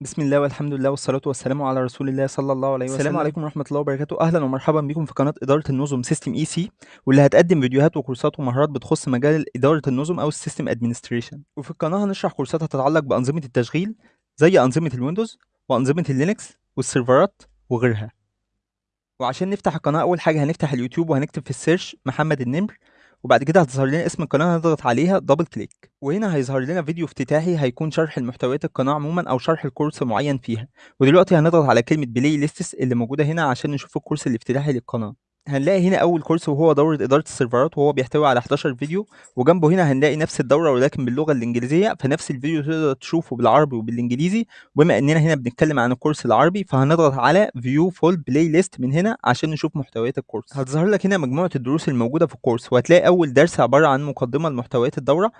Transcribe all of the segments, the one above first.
بسم الله والحمد لله والصلاة والسلام على رسول الله صلى الله عليه وسلم. السلام عليكم ورحمة الله وبركاته. أهلا ومرحبا بكم في قناة إدارة النظم System IC واللي هتقدم فيديوهات وكورسات ومهارات بتخص مجال إدارة النظم أو ال system administration وفي القناة هنشرح كورسات تتعلق بأنظمة التشغيل زي أنظمة الويندوز وأنظمة اللينكس والسيرفرات وغيرها. وعشان نفتح القناة أول حاجة هنفتح اليوتيوب وهنكتب في ال search محمد النمر. وبعد كده هتظهر لنا اسم القناة هنضغط عليها double click وهنا هيظهر لنا فيديو افتتاحي هيكون شرح المحتويات القناة عموما أو شرح الكورس معين فيها. ودلوقتي هنضغط على كلمة playlists اللي موجودة هنا عشان نشوف الكورس الافتتاحي للقناة. هنلاقي هنا أول كورس وهو دورة إدارة السيرفرات وهو بيحتوي على 11 فيديو وجنبه هنا هنلاقي نفس الدورة ولكن باللغة الإنجليزية فنفس الفيديو تقدر تشوفه بالعربي وبالإنجليزي. وبما إننا هنا بنتكلم عن الكورس العربي فهنضغط على view full playlist من هنا عشان نشوف محتويات الكورس هتظهر لك هنا مجموعة الدروس الموجودة في الكورس وهتلاقي أول درس عبارة عن مقدمة لمحتويات الدورة.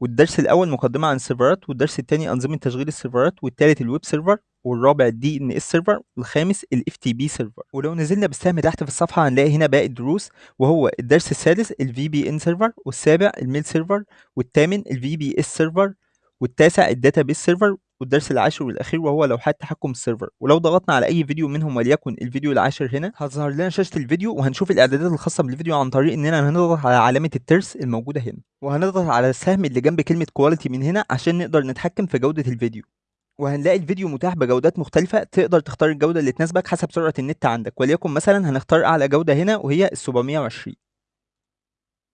والدرس الأول مقدمة عن السيرفرات والدرس الثاني أنظمة تشغيل السيرفرات والثالث ال web server والرابع ال DNS server والخامس ال FTP server. ولو نزلنا بالسهم تحت في الصفحة هنلاقي هنا باقي الدروس وهو الدرس السادس ال VPN server والسابع ال mail server والثامن ال VPS server والتاسع ال database server والدرس العاشر والأخير وهو لوحات تحكم ال server. ولو ضغطنا على أي فيديو منهم وليكن الفيديو العاشر هنا هتظهر لنا شاشة الفيديو وهنشوف الإعدادات الخاصة بالفيديو عن طريق إننا هنضغط على علامة الترس الموجودة هنا وهنضغط على السهم اللي جنب كلمة quality من هنا عشان نقدر نتحكم في جودة الفيديو. وهنلاقي الفيديو متاح بجودات مختلفة تقدر تختار الجودة اللي تناسبك حسب سرعة النت عندك. وليكن مثلا هنختار أعلى جودة هنا وهي ال 720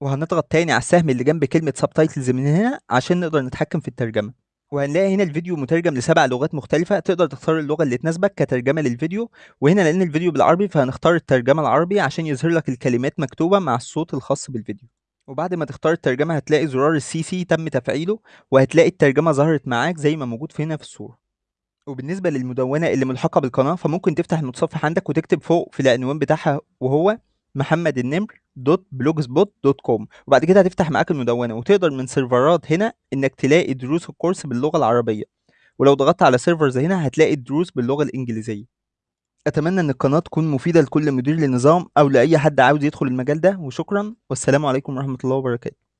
وهنضغط تاني على السهم اللي جنب كلمة subtitles من هنا عشان نقدر نتحكم في الترجمة. وهنلاقي هنا الفيديو مترجم لسبع لغات مختلفة تقدر تختار اللغة اللي تناسبك كترجمة للفيديو. وهنا لأن الفيديو بالعربي فهنختار الترجمة العربي عشان يظهر لك الكلمات مكتوبة مع الصوت الخاص بالفيديو. وبعد ما تختار الترجمة هتلاقي زرار ال CC تم تفعيله وهتلاقي الترجمة ظهرت معاك زي ما موجود في هنا في الصورة. وبالنسبة للمدونة اللي ملحقة بالقناة فممكن تفتح المتصفح عندك وتكتب فوق في العنوان بتاعها وهو محمد النمر dot blogspot dot com. وبعد كده هتفتح معاك المدونة وتقدر من سيرفرات هنا إنك تلاقي دروس الكورس باللغة العربية. ولو ضغطت على servers هنا هتلاقي الدروس باللغة الإنجليزية. أتمنى إن القناة تكون مفيدة لكل مدير لنظام أو لأي حد عاوز يدخل المجال ده وشكرا والسلام عليكم ورحمة الله وبركاته.